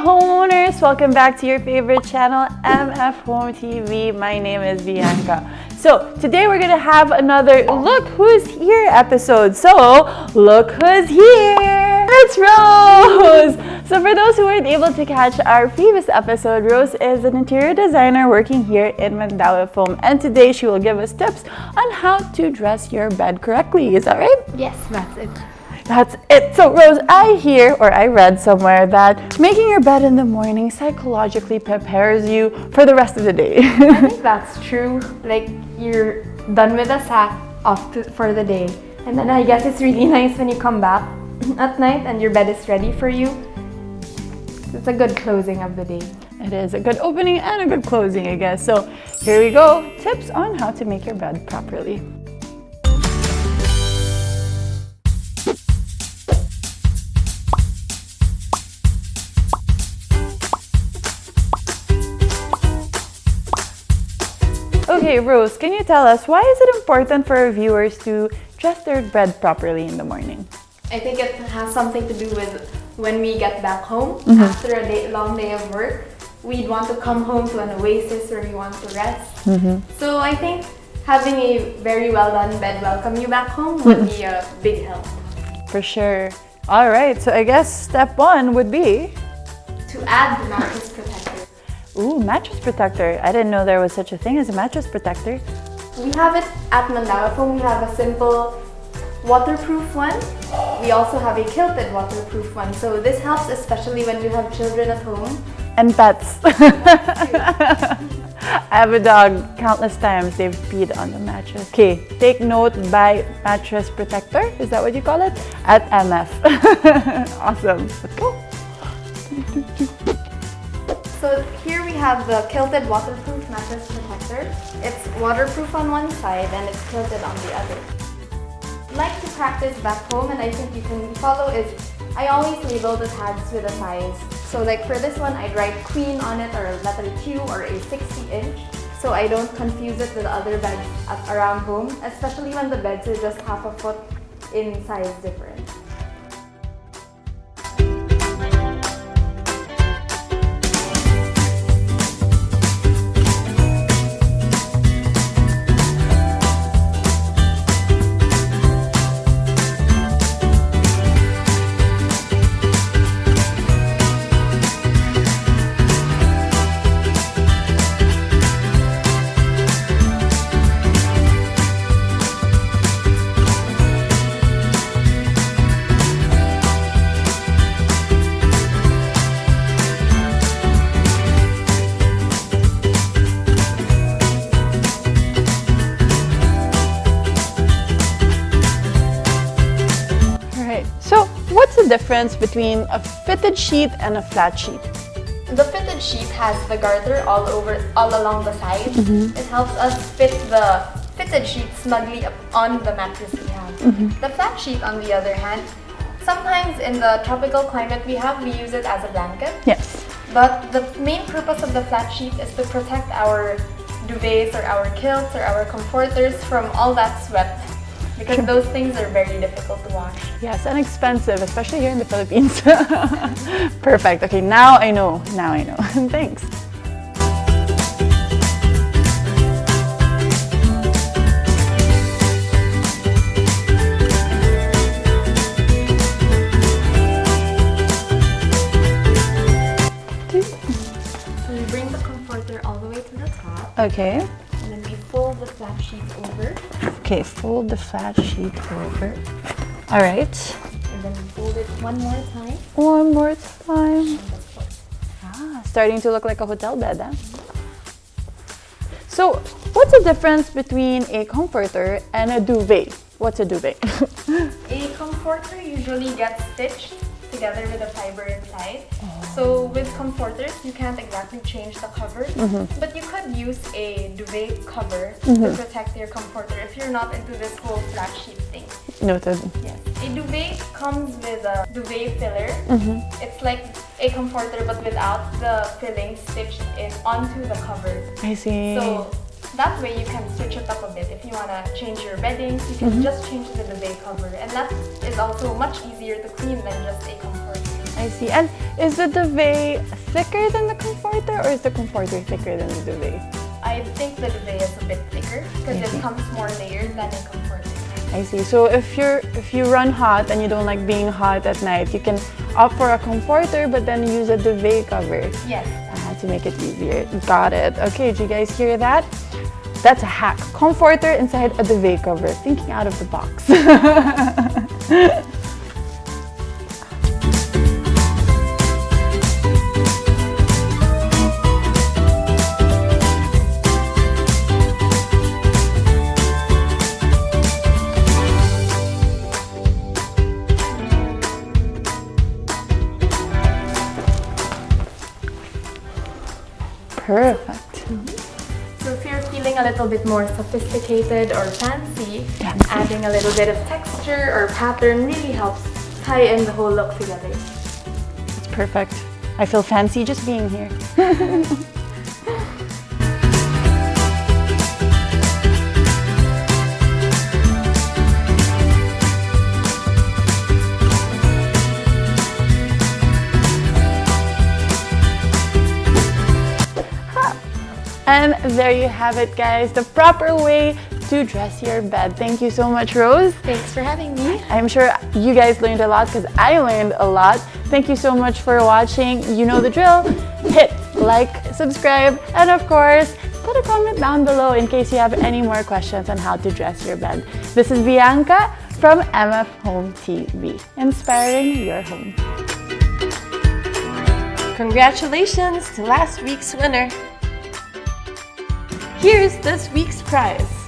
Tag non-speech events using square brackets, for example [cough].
homeowners! Welcome back to your favorite channel, MF Home TV. My name is Bianca. So today we're gonna have another Look Who's Here episode. So look who's here! It's Rose! So for those who weren't able to catch our previous episode, Rose is an interior designer working here in Mandaue Foam. And today she will give us tips on how to dress your bed correctly. Is that right? Yes, that's it. That's it. So Rose, I hear or I read somewhere that making your bed in the morning psychologically prepares you for the rest of the day. I think [laughs] that's true. Like you're done with the sack off to, for the day. And then I guess it's really [laughs] nice when you come back [clears throat] at night and your bed is ready for you. It's a good closing of the day. It is a good opening and a good closing, I guess. So here we go. Tips on how to make your bed properly. Okay, Rose, can you tell us why is it important for our viewers to dress their bed properly in the morning? I think it has something to do with when we get back home mm -hmm. after a day, long day of work. We'd want to come home to an oasis where we want to rest. Mm -hmm. So I think having a very well done bed welcome you back home would be a big help. For sure. All right, so I guess step one would be to add the mattress. Ooh, mattress protector. I didn't know there was such a thing as a mattress protector. We have it at Mandaue Foam. We have a simple waterproof one. We also have a quilted waterproof one. So this helps especially when you have children at home. And pets. [laughs] I have a dog. Countless times they've peed on the mattress. Okay, take note by mattress protector. Is that what you call it? At MF. [laughs] awesome. Let's go. So here we have the Quilted Waterproof Mattress Protector. It's waterproof on one side and it's quilted on the other. like to practice back home and I think you can follow is I always label the tags with a size. So like for this one, I'd write queen on it or a letter Q or a 60 inch so I don't confuse it with other beds around home, especially when the beds are just half a foot in size difference. Difference between a fitted sheet and a flat sheet? The fitted sheet has the garter all over, all along the sides. Mm -hmm. It helps us fit the fitted sheet snugly up on the mattress we have. Mm -hmm. The flat sheet, on the other hand, sometimes in the tropical climate we have, we use it as a blanket. Yes. But the main purpose of the flat sheet is to protect our duvets or our quilts or our comforters from all that sweat because those things are very difficult to wash. Yes, and expensive, especially here in the Philippines. [laughs] Perfect. Okay, now I know. Now I know. [laughs] Thanks. So we bring the comforter all the way to the top. Okay. Okay, fold the flat sheet over. All right. And then fold it one more time. One more time. Ah, starting to look like a hotel bed, huh? So, what's the difference between a comforter and a duvet? What's a duvet? [laughs] a comforter usually gets stitched together with a fiber inside. Oh. So with comforters, you can't exactly change the cover, mm -hmm. but you could use a duvet cover mm -hmm. to mm-hmm. protect your comforter if you're not into this whole flat sheet thing. Noted. Yes. A duvet comes with a duvet filler. Mm -hmm. It's like a comforter but without the filling stitched in onto the cover. I see. So that way you can switch it up a bit. If you want to change your beddings, you can mm -hmm. just change the duvet cover. And that is also much easier to clean than just a comforter. I see. And is the duvet thicker than the comforter or is the comforter thicker than the duvet? I think the duvet is a bit thicker because it comes more layered than a comforter. I see. So if you're if you run hot and you don't like being hot at night, you can opt for a comforter but then use a duvet cover Yes. uh, to make it easier. Got it. Okay, did you guys hear that? That's a hack. Comforter inside a duvet cover. Thinking out of the box. [laughs] Perfect. A little bit more sophisticated or fancy, Fancy. adding a little bit of texture or pattern really helps tie in the whole look together. It's perfect. I feel fancy just being here. [laughs] And there you have it, guys. The proper way to dress your bed. Thank you so much, Rose. Thanks for having me. I'm sure you guys learned a lot because I learned a lot. Thank you so much for watching. You know the drill. Hit like, subscribe, and of course, put a comment down below in case you have any more questions on how to dress your bed. This is Bianca from MF Home TV, inspiring your home. Congratulations to last week's winner. Here's this week's prize.